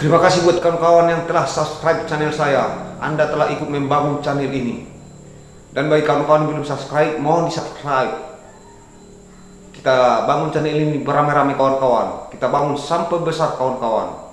Terima kasih buat kawan-kawan yang telah subscribe channel saya. Anda telah ikut membangun channel ini. Dan bagi kawan-kawan belum subscribe, mohon di subscribe. Kita bangun channel ini beramai-ramai kawan-kawan. Kita bangun sampai besar kawan-kawan.